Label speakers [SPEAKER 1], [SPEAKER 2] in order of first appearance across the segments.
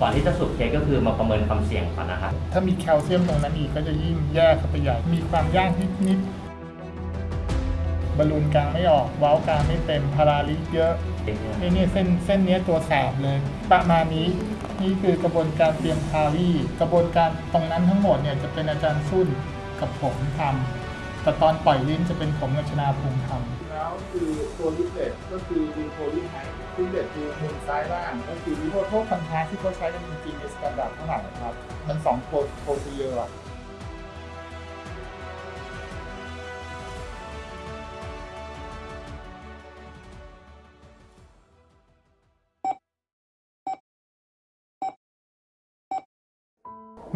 [SPEAKER 1] ก่อนที่จะสูบเค้กก็คือมาประเมินความเสี่ยงก่อนนะครับ
[SPEAKER 2] ถ้ามีแคลเซียมตรงนั้นอีกก็จะยิ่งแย่เข้าไปใหญ่ มีความยากนิดๆบอลลูนกลางไม่ออกเว้ากลางไม่เต็มพาราลิสเยอะนี่นี่เส้นเส้นเนี้ยตัวแสบเลย ประมาณนี้นี่คือกระบวนการเตรียมพารี่กระบวนการตรงนั้นทั้งหมดเนี่ยจะเป็นอาจารย์ซุ่นกับผมทำ แต่ตอนปล่อยลิ้นจะเป็นผมกับชนาภูมิทำแล้วคือตัวลิปเลตก็คือดีโพลิไฮลิปเลตคือมุมซ้ายล่างก็คือลิโพโทคันทาที่เขาใช้กันจริงๆในสแตนดาร์ดเท่าไหร่ครับ มันสองโพโพซีเยอร์อะ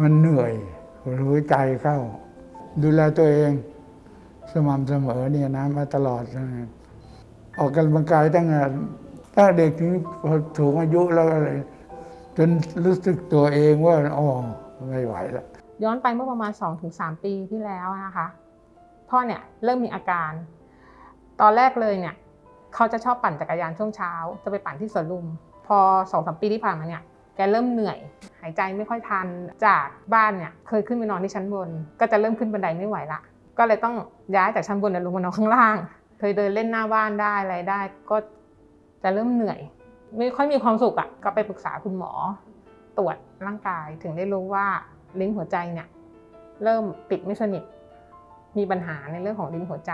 [SPEAKER 3] มันเหนื่อยรู้ใจเข้า ดูแลตัวเอง สม่ำเสมอเนี่ยนะมาตลอดออกกำลังกายตั้งแต่ตั้งเด็กถึงพอถูงอายุแล้วอะไรจนรู้สึกตัวเองว่าอ๋อไม่ไหวแล้ว
[SPEAKER 4] ย้อนไปเมื่อประมาณ 2-3 ปีที่แล้วนะคะพ่อเนี่ยเริ่มมีอาการ ตอนแรกเลยเนี่ยเขาจะชอบปั่นจักรยานช่วงเช้า จะไปปั่นที่สวนลุม พอ2องสปีที่ผ่านมาเนี่ยแกเริ่มเหนื่อย หายใจไม่ค่อยทันจากบ้านเนี่ยเคยขึ้นไปนอนที่ชั้นบน ก็จะเริ่มขึ้นบันไดไม่ไหวละ ก็เลยต้องย้ายจากชั้นบนลงมานอนข้างล่าง เคยเดินเล่นหน้าบ้านได้อะไรได้ ก็จะเริ่มเหนื่อย ไม่ค่อยมีความสุขอะ่ะก็ไปปรึกษาคุณหมอ ตรวจร่างกายถึงได้รู้ว่าลิ้นหัวใจเนี่ยเริ่มปิดไม่สนิท มีปัญหาในเรื่องของลิ้นหัวใจ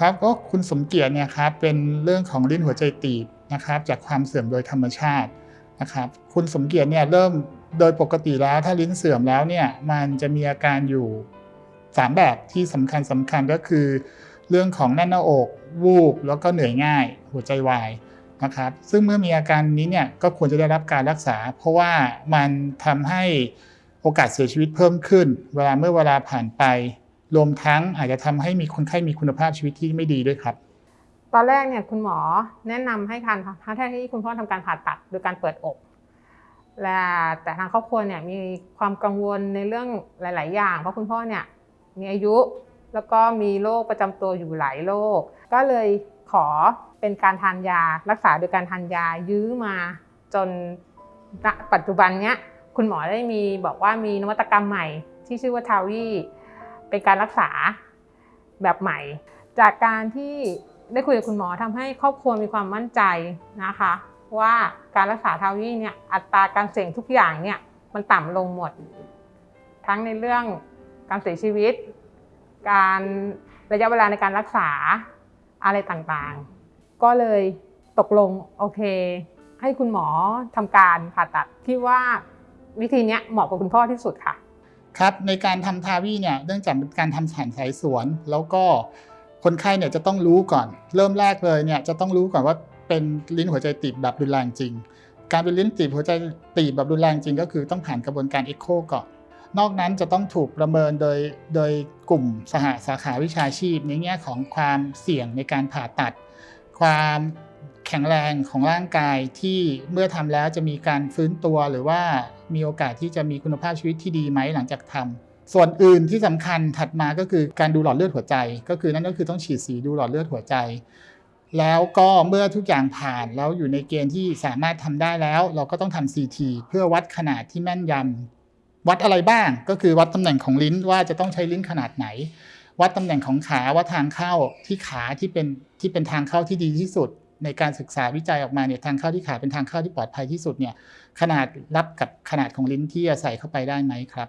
[SPEAKER 2] ครับก็คุณสมเกียรติเนี่ยครับเป็นเรื่องของลิ้นหัวใจตีบนะครับจากความเสื่อมโดยธรรมชาตินะครับคุณสมเกียรติเนี่ยเริ่มโดยปกติแล้วถ้าลิ้นเสื่อมแล้วเนี่ยมันจะมีอาการอยู่ 3 แบบที่สำคัญสำคัญก็คือ เรื่องของแน่นหน้าอกวูบแล้วก็เหนื่อยง่าย หัวใจวายนะครับซึ่งเมื่อมีอาการนี้เนี่ยก็ควรจะได้รับการรักษา เพราะว่ามันทำให้โอกาสเสียชีวิตเพิ่มขึ้น เวลาเมื่อเวลาผ่านไป รวมทั้งอาจจะทำให้มีคนไข้มีคุณภาพชีวิตที่ไม่ดีด้วยครับ
[SPEAKER 4] ตอนแรกเนี่ยคุณหมอแนะนำให้ทานถ้าแท้ที่คุณพ่อทำการผ่าตัดโดยการเปิดอกและแต่ทางครอบครัวเนี่ยมีความกังวลในเรื่องหลาย ๆ อย่าง เพราะคุณพ่อเนี่ย มีอายุแล้วก็มีโรคประจำตัวอยู่หลายโรคก็เลยขอเป็นการทานยารักษาโดยการทานยายื้อมาจนปัจจุบันเนี้ยคุณหมอได้มีบอกว่ามีนวัตกรรมใหม่ ที่ชื่อว่าทาวีเป็นการรักษาแบบใหม่ จากการที่ได้คุยกับคุณหมอทำให้ครอบครัวมีความมั่นใจนะคะ ว่าการรักษาทาวีเนี่ยอัตราการเสี่ยงทุกอย่างเนี่ยมันต่ำลงหมด ทั้งในเรื่อง การเสียชีวิต การระยะเวลาในการรักษาอะไรต่างๆ ก็เลยตกลงโอเค ให้คุณหมอทำการผ่าตัดคิดว่าวิธีนี้เหมาะกับคุณพ่อที่สุดค่ะ
[SPEAKER 2] ครับในการทำทาวีเนี่ยเนื่องจากเป็นการทำแผนสายสวน แล้วก็คนไข้เนี่ยจะต้องรู้ก่อน เริ่มแรกเลยเนี่ยจะต้องรู้ก่อนว่าเป็นลิ้นหัวใจตีบแบบรุนแรงจริง การเป็นลิ้นตีบหัวใจตีบแบบรุนแรงจริง ก็คือต้องผ่านกระบวนการเอ็กโคก่อน นอกนั้นจะต้องถูกประเมินโดยโดยกลุ่มสหสาขาวิชาชีพในแง่ของความเสี่ยงในการผ่าตัด ความแข็งแรงของร่างกายที่เมื่อทำแล้วจะมีการฟื้นตัวหรือว่ามีโอกาสที่จะมีคุณภาพชีวิตที่ดีไหมหลังจากทำส่วนอื่นที่สำคัญถัดมาก็คือการดูหลอดเลือดหัวใจ ก็คือนั่นก็คือต้องฉีดสีดูหลอดเลือดหัวใจ แล้วก็เมื่อทุกอย่างผ่านแล้วอยู่ในเกณฑ์ที่สามารถทำได้แล้ว เราก็ต้องทำ CT เพื่อวัดขนาดที่แม่นยำ วัดอะไรบ้าง ก็คือวัดตำแหน่งของลิ้นว่าจะต้องใช้ลิ้นขนาดไหน วัดตำแหน่งของขาว่าทางเข้าที่ขาที่เป็นที่เป็นทางเข้าที่ดีที่สุด ในการศึกษาวิจัยออกมาเนี่ยทางเข้าที่ขาเป็นทางเข้าที่ปลอดภัยที่สุดเนี่ยขนาดรับกับขนาดของลิ้นที่จะใส่เข้าไปได้ไหมครับ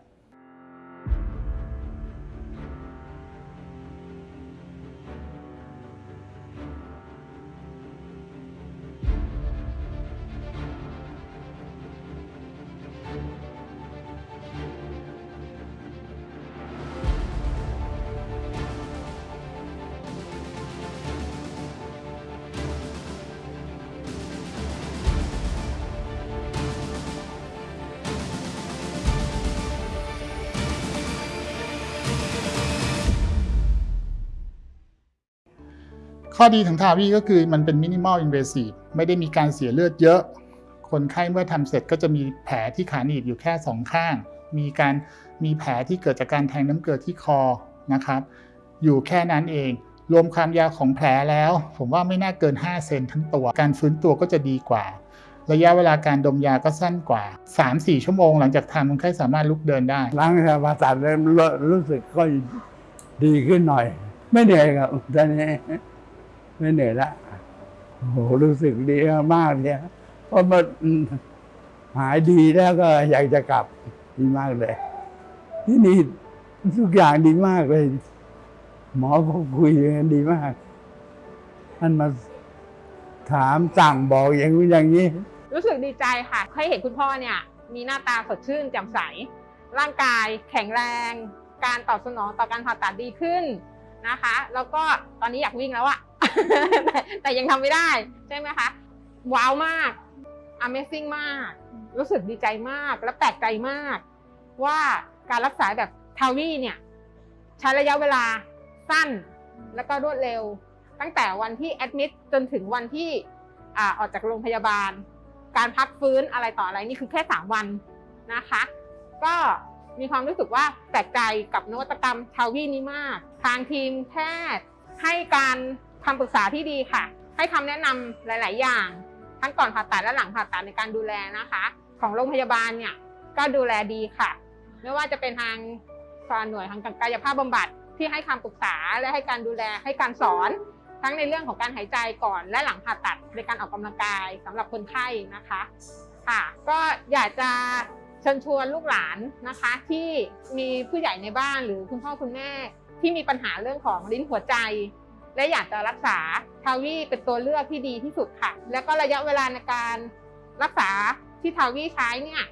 [SPEAKER 2] ข้อดีของทาวีก็คือมันเป็นมินิมอลอินเวสีฟไม่ได้มีการเสียเลือดเยอะ คนไข้เมื่อทำเสร็จก็จะมีแผลที่ขาหนีบอยู่แค่สองข้าง มีการมีแผลที่เกิดจากการแทงน้ำเกลือที่คอนะครับ อยู่แค่นั้นเอง รวมความยาวของแผลแล้ว ผมว่าไม่น่าเกิน 5 เซนทั้งตัว การฟื้นตัวก็จะดีกว่า ระยะเวลาการดมยาก็สั้นกว่า 3-4 ชั่วโมงหลังจากทานคนไข้สามารถลุกเดินได้
[SPEAKER 3] ล้างสมาตัดแล้วรู้สึกก็ดีขึ้นหน่อย ไม่เหนื่อยครับตอนนี้ ไม่เหนื่อยละโอ้โหรู้สึกดีมากเนี่ยเพราะมันหายดีแล้วก็อยากจะกลับดีมากเลย ที่นี่ทุกอย่างดีมากเลย หมอเขาคุยกันดีมากท่านมาถามสั่งบอกอย่างนี้อย่างนี้
[SPEAKER 4] รู้สึกดีใจค่ะให้เห็นคุณพ่อเนี่ย มีหน้าตาสดชื่นแจ่มใส ร่างกายแข็งแรง การตอบสนองต่อการผ่าตัดดีขึ้นนะคะ แล้วก็ตอนนี้อยากวิ่งแล้วอะ แต่ยังทำไม่ได้ใช่ไหมคะ ว้าวมาก Amazing มาก รู้สึกดีใจมากและแปลกใจมาก ว่าการรักษาแบบทาวีเนี่ย ใช้ระยะเวลาสั้นแล้วก็รวดเร็ว ตั้งแต่วันที่แอดมิดจนถึงวันที่อออกจากโรงพยาบาล การพักฟื้นอะไรต่ออะไรนี่คือแค่ 3 วันนะคะ ก็มีความรู้สึกว่าแปลกใจกับนวัตกรรมทาวีนี้มาก ทางทีมแพทย์ให้การ คำปรึกษาที่ดีค่ะ ให้คำแนะนำหลาย ๆ อย่าง ทั้งก่อนผ่าตัดและหลังผ่าตัดในการดูแลนะคะ ของโรงพยาบาลเนี่ยก็ดูแลดีค่ะ ไม่ว่าจะเป็นทางหน่วยทางกายภาพบำบัดที่ให้คำปรึกษาและให้การดูแลให้การสอน ทั้งในเรื่องของการหายใจก่อนและหลังผ่าตัดในการออกกำลังกายสำหรับคนไข้นะคะค่ะก็อยากจะเชิญชวนลูกหลานนะคะ ที่มีผู้ใหญ่ในบ้านหรือคุณพ่อคุณแม่ที่มีปัญหาเรื่องของลิ้นหัวใจ และอยากจะรักษาทาวีเป็นตัวเลือกที่ดีที่สุดค่ะ แล้วก็ระยะเวลาในการรักษาที่ทาวีใช้เนี่ย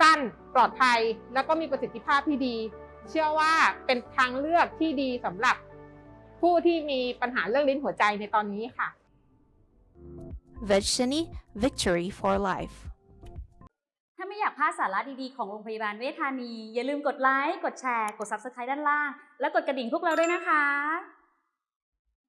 [SPEAKER 4] สั้นปลอดภัยแล้วก็มีประสิทธิภาพที่ดี เชื่อว่าเป็นทางเลือกที่ดีสำหรับผู้ที่มีปัญหาเรื่องลิ้นหัวใจในตอนนี้ค่ะ
[SPEAKER 5] Vegshani Victory for Life
[SPEAKER 6] ถ้าไม่อยากพลาดสาระดีๆ ของโรงพยาบาลเวชธานี อย่าลืมกดไลค์ กดแชร์ กด Subscribe ด้านล่าง และกดกระดิ่งพวกเราด้วยนะคะ